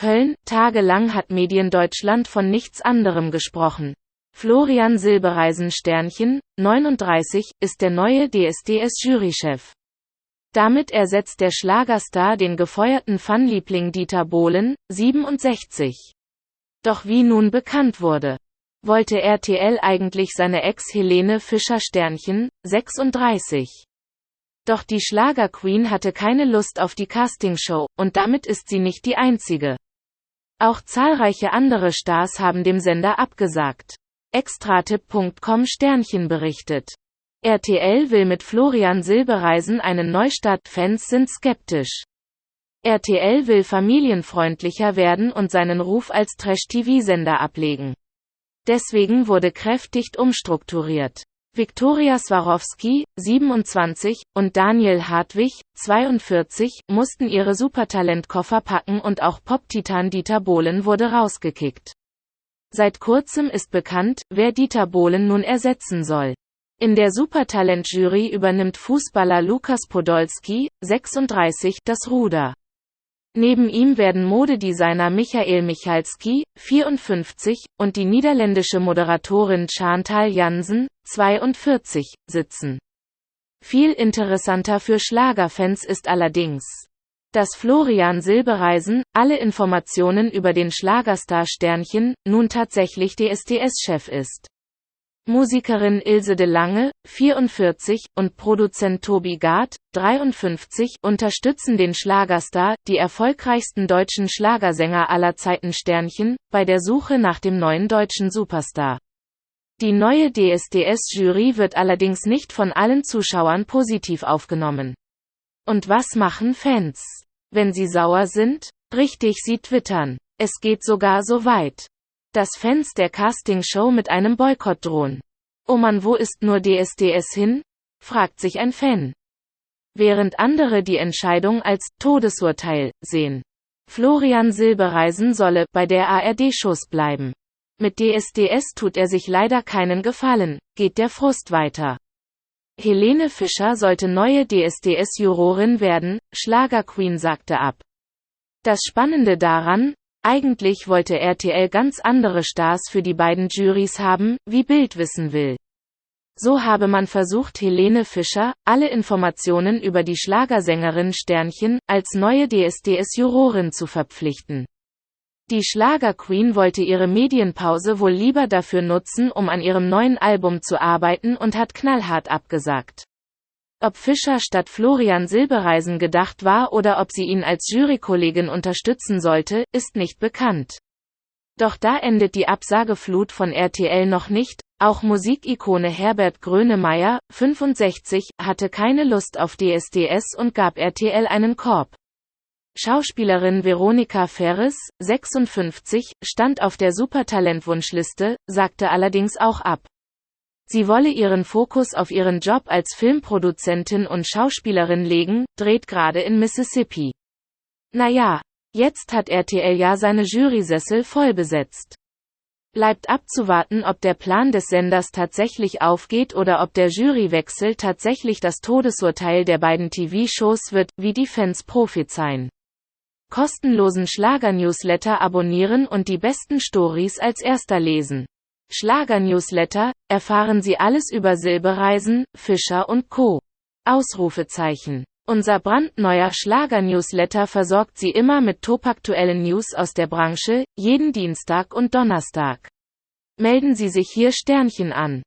Köln, tagelang hat Mediendeutschland von nichts anderem gesprochen. Florian Silbereisen Sternchen, 39, ist der neue DSDS-Jurychef. Damit ersetzt der Schlagerstar den gefeuerten Fanliebling Dieter Bohlen, 67. Doch wie nun bekannt wurde, wollte RTL eigentlich seine Ex Helene Fischer Sternchen, 36. Doch die Schlagerqueen hatte keine Lust auf die Castingshow, und damit ist sie nicht die einzige. Auch zahlreiche andere Stars haben dem Sender abgesagt. Extratipp.com Sternchen berichtet. RTL will mit Florian Silbereisen einen Neustart, Fans sind skeptisch. RTL will familienfreundlicher werden und seinen Ruf als Trash-TV-Sender ablegen. Deswegen wurde kräftig umstrukturiert. Viktoria Swarovski, 27, und Daniel Hartwig, 42, mussten ihre Supertalentkoffer packen und auch Pop-Titan Dieter Bohlen wurde rausgekickt. Seit kurzem ist bekannt, wer Dieter Bohlen nun ersetzen soll. In der Supertalent-Jury übernimmt Fußballer Lukas Podolski, 36, das Ruder. Neben ihm werden Modedesigner Michael Michalski, 54, und die niederländische Moderatorin Chantal Jansen, 42, sitzen. Viel interessanter für Schlagerfans ist allerdings dass Florian Silbereisen, alle Informationen über den Schlagerstar Sternchen, nun tatsächlich DSDS-Chef ist. Musikerin Ilse de Lange, 44, und Produzent Tobi Gard, 53, unterstützen den Schlagerstar, die erfolgreichsten deutschen Schlagersänger aller Zeiten Sternchen, bei der Suche nach dem neuen deutschen Superstar. Die neue DSDS-Jury wird allerdings nicht von allen Zuschauern positiv aufgenommen. Und was machen Fans? Wenn sie sauer sind? Richtig, sie twittern. Es geht sogar so weit, dass Fans der Castingshow mit einem Boykott drohen. Oh man, wo ist nur DSDS hin? fragt sich ein Fan. Während andere die Entscheidung als Todesurteil sehen. Florian Silbereisen solle bei der ARD-Shows bleiben. Mit DSDS tut er sich leider keinen Gefallen, geht der Frust weiter. Helene Fischer sollte neue DSDS-Jurorin werden, Schlagerqueen sagte ab. Das Spannende daran, eigentlich wollte RTL ganz andere Stars für die beiden Jurys haben, wie Bild wissen will. So habe man versucht Helene Fischer, alle Informationen über die Schlagersängerin Sternchen, als neue DSDS-Jurorin zu verpflichten. Die Schlagerqueen wollte ihre Medienpause wohl lieber dafür nutzen, um an ihrem neuen Album zu arbeiten und hat knallhart abgesagt. Ob Fischer statt Florian Silbereisen gedacht war oder ob sie ihn als Jurykollegin unterstützen sollte, ist nicht bekannt. Doch da endet die Absageflut von RTL noch nicht, auch Musikikone Herbert Grönemeyer, 65, hatte keine Lust auf DSDS und gab RTL einen Korb. Schauspielerin Veronika Ferres, 56, stand auf der Supertalent-Wunschliste, sagte allerdings auch ab. Sie wolle ihren Fokus auf ihren Job als Filmproduzentin und Schauspielerin legen, dreht gerade in Mississippi. Naja, jetzt hat RTL ja seine Jurysessel voll besetzt. Bleibt abzuwarten, ob der Plan des Senders tatsächlich aufgeht oder ob der Jurywechsel tatsächlich das Todesurteil der beiden TV-Shows wird, wie die Fans prophezeien kostenlosen Schlager-Newsletter abonnieren und die besten Stories als erster lesen. Schlager-Newsletter, erfahren Sie alles über Silbereisen, Fischer und Co. Ausrufezeichen. Unser brandneuer Schlager-Newsletter versorgt Sie immer mit topaktuellen News aus der Branche, jeden Dienstag und Donnerstag. Melden Sie sich hier Sternchen an.